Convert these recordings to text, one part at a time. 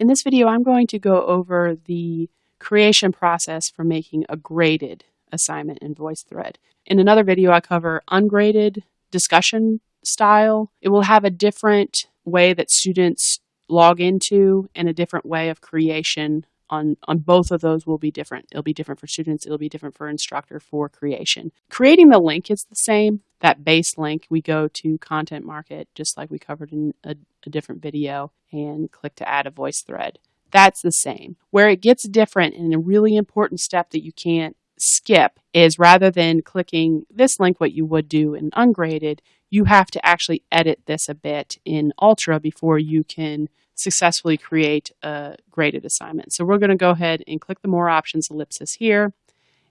In this video, I'm going to go over the creation process for making a graded assignment in VoiceThread. In another video, I cover ungraded discussion style. It will have a different way that students log into and a different way of creation on, on both of those will be different. It'll be different for students, it'll be different for instructor for creation. Creating the link is the same. That base link, we go to Content Market, just like we covered in a, a different video, and click to add a voice thread. That's the same. Where it gets different and a really important step that you can't skip is rather than clicking this link, what you would do in ungraded, you have to actually edit this a bit in Ultra before you can successfully create a graded assignment. So we're going to go ahead and click the More Options ellipsis here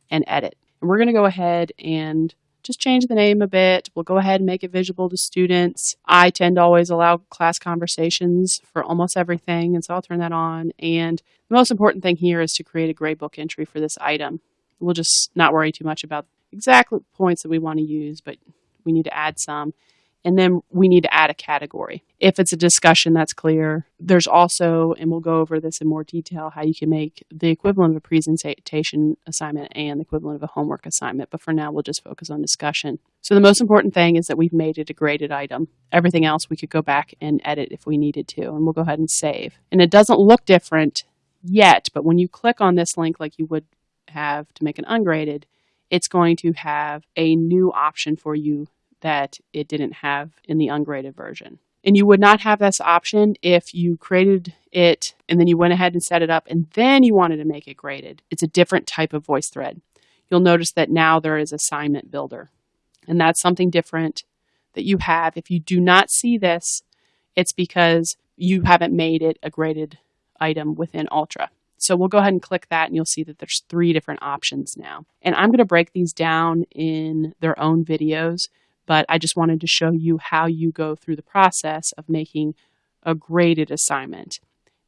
and edit. And we're going to go ahead and just change the name a bit. We'll go ahead and make it visible to students. I tend to always allow class conversations for almost everything, and so I'll turn that on. And the most important thing here is to create a gradebook entry for this item. We'll just not worry too much about exact points that we want to use, but we need to add some. And then we need to add a category. If it's a discussion, that's clear. There's also, and we'll go over this in more detail, how you can make the equivalent of a presentation assignment and the equivalent of a homework assignment. But for now, we'll just focus on discussion. So the most important thing is that we've made it a graded item. Everything else we could go back and edit if we needed to, and we'll go ahead and save. And it doesn't look different yet, but when you click on this link like you would have to make an ungraded, it's going to have a new option for you that it didn't have in the ungraded version. And you would not have this option if you created it and then you went ahead and set it up and then you wanted to make it graded. It's a different type of voice thread. You'll notice that now there is assignment builder. And that's something different that you have. If you do not see this, it's because you haven't made it a graded item within Ultra. So we'll go ahead and click that and you'll see that there's three different options now. And I'm going to break these down in their own videos but I just wanted to show you how you go through the process of making a graded assignment.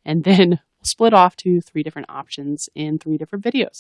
And then split off to three different options in three different videos.